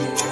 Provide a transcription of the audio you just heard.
you.